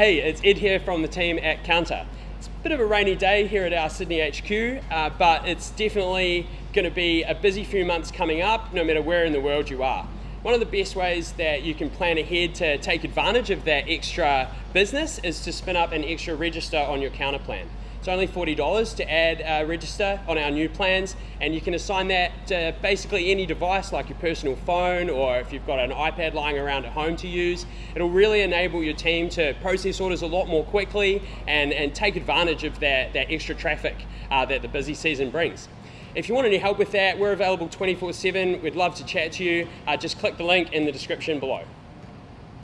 Hey, it's Ed here from the team at Kounta. It's a bit of a rainy day here at our Sydney HQ, uh, but it's definitely going to be a busy few months coming up, no matter where in the world you are. One of the best ways that you can plan ahead to take advantage of that extra business is to spin up an extra register on your Kounta plan. It's only $40 to add a register on our new plans, and you can assign that to basically any device like your personal phone or if you've got an iPad lying around at home to use. It'll really enable your team to process orders a lot more quickly and, and take advantage of that, that extra traffic uh, that the busy season brings. If you want any help with that, we're available 24 7. We'd love to chat to you. Uh, just click the link in the description below.